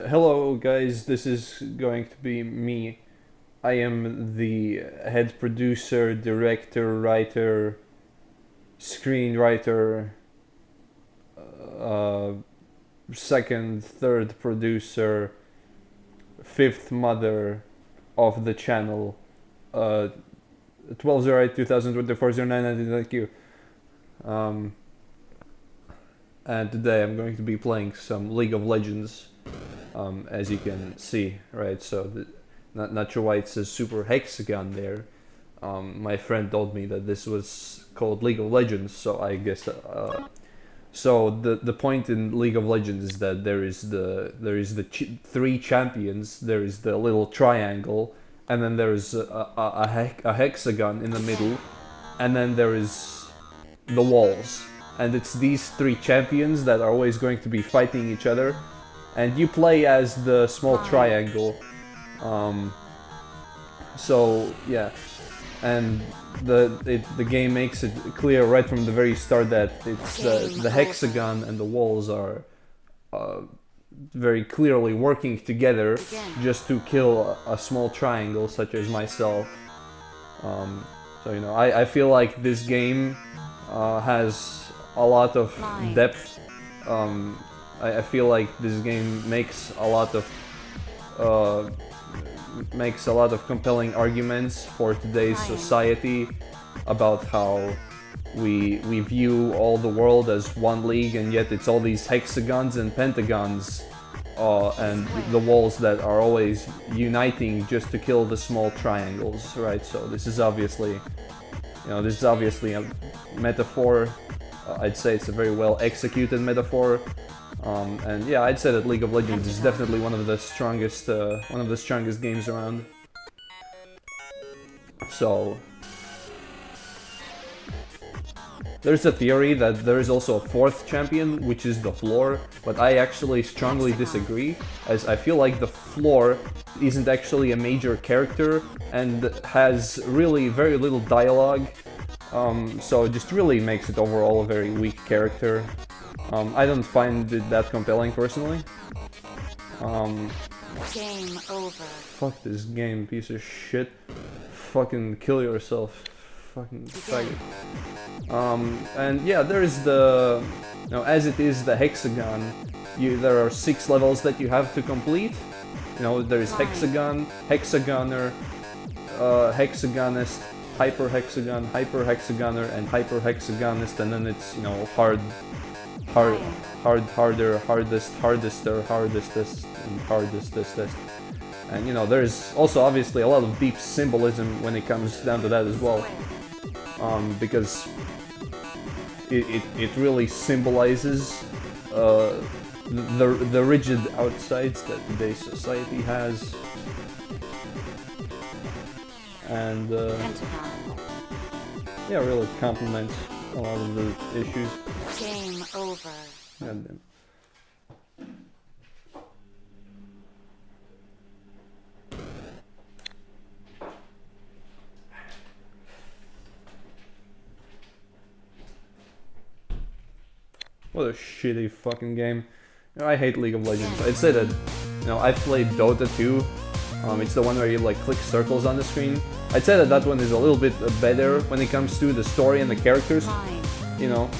Hello guys, this is going to be me. I am the head producer, director, writer, screenwriter, uh, second, third producer, fifth mother of the channel. Uh, 1208 2024 09 thank you. Um, and today I'm going to be playing some League of Legends um, as you can see, right? So the, not, not sure why it says Super Hexagon there. Um, my friend told me that this was called League of Legends, so I guess. Uh, so the the point in League of Legends is that there is the there is the ch three champions. There is the little triangle, and then there is a a, a, a hexagon in the middle, and then there is the walls. And it's these three champions that are always going to be fighting each other and you play as the small triangle. Um, so yeah, and the it, the game makes it clear right from the very start that it's the the hexagon and the walls are uh, very clearly working together just to kill a, a small triangle such as myself. Um, so you know, I, I feel like this game uh, has a lot of depth um, I, I feel like this game makes a lot of uh, makes a lot of compelling arguments for today's society about how we we view all the world as one league and yet it's all these hexagons and pentagons uh, and the walls that are always uniting just to kill the small triangles right? So this is obviously you know this is obviously a metaphor. Uh, I'd say it's a very well executed metaphor um, and yeah, I'd say that League of Legends is definitely one of the strongest, uh, one of the strongest games around. So, there's a theory that there is also a fourth champion, which is the floor, but I actually strongly disagree, as I feel like the floor isn't actually a major character and has really very little dialogue, um, so it just really makes it overall a very weak character. Um, I don't find it that compelling personally. Um, game over. Fuck this game, piece of shit. Fucking kill yourself. Fucking faggot. Um, and yeah, there's the... You know, as it is the hexagon, you, there are six levels that you have to complete. You know, there's hexagon, hexagoner, uh, hexagonist, hyper hexagon, hyper hexagoner, and hyper hexagonist, and then it's, you know, hard hard, hard, harder, hardest, hardester, hardestest, and hardestest. And you know, there's also obviously a lot of deep symbolism when it comes down to that as well. Um, because it, it, it really symbolizes uh, the, the rigid outsides that today's society has. And uh, yeah, really complements a lot of the issues. Game over. Then. What a shitty fucking game. You know, I hate League of Legends. I'd say that, you know, I've played Dota 2 um, it's the one where you like click circles on the screen. I'd say that that one is a little bit better when it comes to the story and the characters. You know,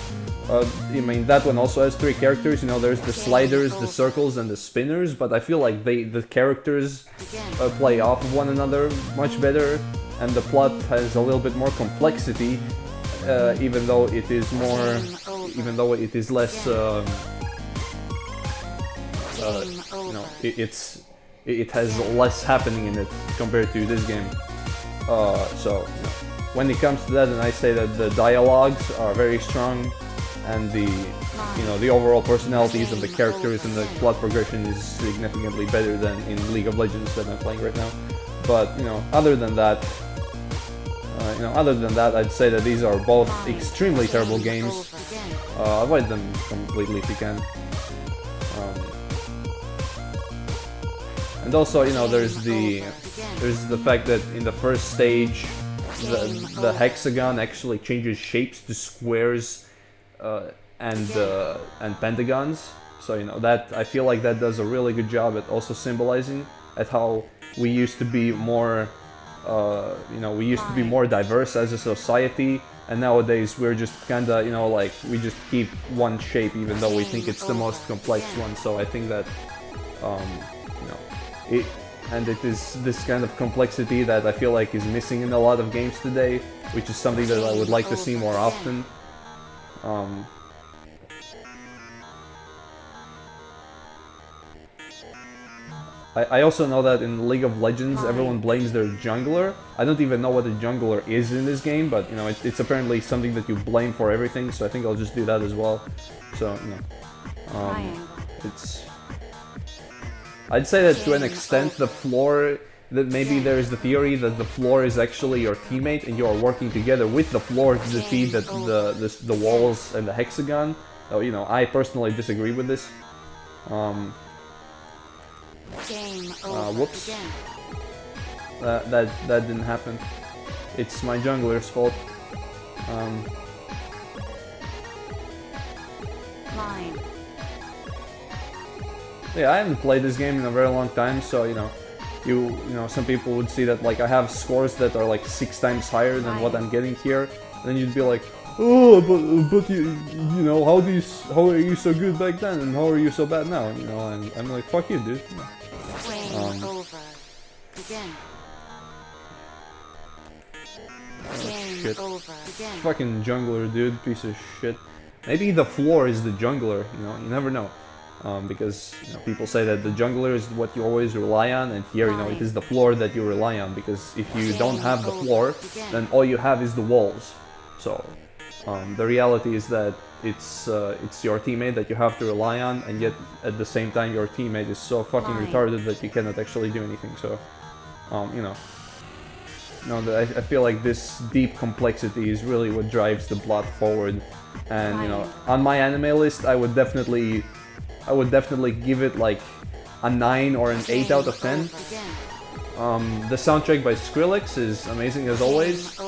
uh, I mean that one also has three characters. You know, there's the sliders, the circles, and the spinners. But I feel like they the characters uh, play off of one another much better, and the plot has a little bit more complexity, uh, even though it is more, even though it is less. Um, uh, you know, it, it's it has less happening in it compared to this game. Uh, so, know, when it comes to that, and I say that the dialogues are very strong, and the you know the overall personalities and the characters and the plot progression is significantly better than in League of Legends that I'm playing right now. But you know, other than that, uh, you know, other than that, I'd say that these are both extremely terrible games. Uh, avoid them completely if you can. And also, you know, there's the there's the fact that in the first stage, the, the hexagon actually changes shapes to squares uh, and uh, and pentagons. So you know that I feel like that does a really good job at also symbolizing at how we used to be more, uh, you know, we used to be more diverse as a society, and nowadays we're just kinda, you know, like we just keep one shape even though we think it's the most complex one. So I think that, um, it and it is this kind of complexity that I feel like is missing in a lot of games today, which is something that I would like to see more often. Um, I, I also know that in League of Legends, everyone blames their jungler. I don't even know what a jungler is in this game, but you know, it, it's apparently something that you blame for everything. So I think I'll just do that as well. So you know, um, it's. I'd say that to an extent, the floor that maybe there is the theory that the floor is actually your teammate and you are working together with the floor to defeat the the, the, the walls and the hexagon. Oh, you know, I personally disagree with this. Um, uh, whoops. That, that, that didn't happen. It's my jungler's fault. Um, Mine. Yeah, I haven't played this game in a very long time, so you know, you you know, some people would see that like I have scores that are like six times higher than what I'm getting here. Then you'd be like, oh, but but you you know, how do you how are you so good back then and how are you so bad now? You know, and I'm like, fuck you, dude. Um, over. Begin. Game shit. Fucking jungler, dude, piece of shit. Maybe the floor is the jungler, you know, you never know. Um, because you know, people say that the jungler is what you always rely on, and here, you know, it is the floor that you rely on. Because if you don't have the floor, then all you have is the walls. So, um, the reality is that it's uh, it's your teammate that you have to rely on, and yet at the same time, your teammate is so fucking retarded that you cannot actually do anything. So, um, you know, no, I, I feel like this deep complexity is really what drives the plot forward. And you know, on my anime list, I would definitely, I would definitely give it like a nine or an eight out of ten. Um, the soundtrack by Skrillex is amazing as always.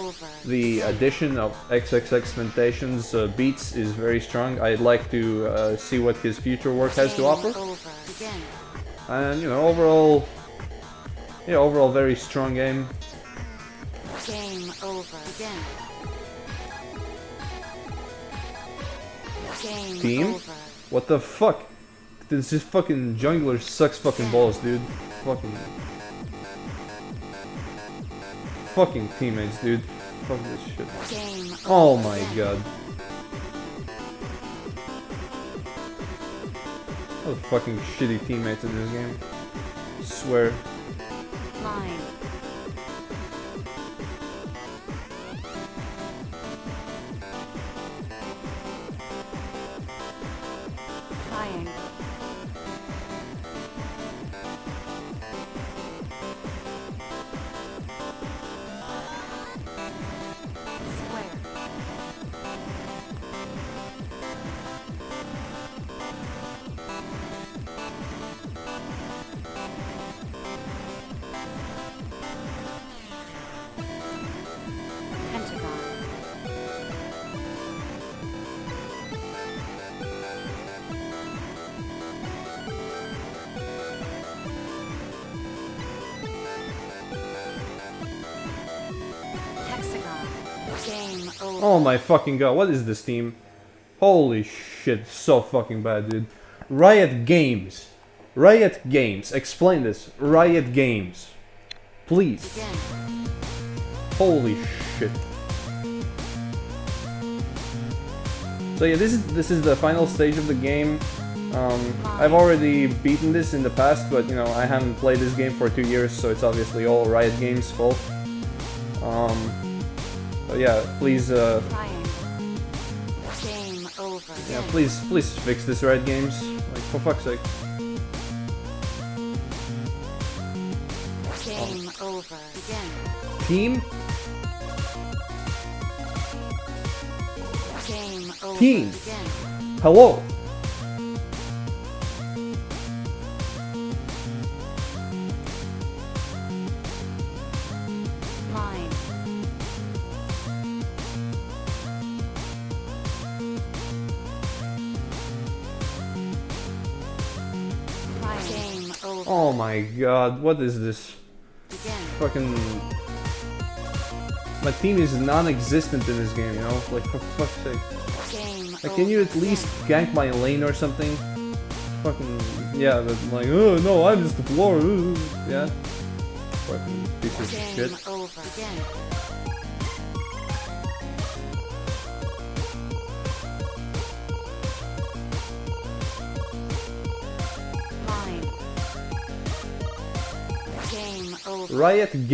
The addition of XXXTentacion's uh, beats is very strong. I'd like to uh, see what his future work has to offer. And you know, overall, yeah, overall very strong game. Game over. again. Game Team? over. What the fuck? This is fucking jungler sucks fucking balls, dude. Fucking. Fucking teammates, dude. Fuck this shit. Oh my god. What fucking shitty teammates in this game. swear. Line. Oh my fucking god, what is this team? Holy shit, so fucking bad, dude. Riot Games. Riot Games. Explain this. Riot Games. Please. Holy shit. So yeah, this is this is the final stage of the game. Um, I've already beaten this in the past, but you know I haven't played this game for two years, so it's obviously all Riot Games' fault. Um, so yeah, please, uh, yeah, please, please fix this Riot Games. Like for fuck's sake. Game over. Begin. Team, Game over. Team. Begin. hello. Oh my god, what is this? Begin. Fucking. My team is non existent in this game, you know? Like, for fuck's sake. Game Like, can you at least gank my lane or something? Fucking. Yeah, but like, oh no, I'm just the floor. Yeah? Fucking pieces of shit. over. Begin. Riot Games.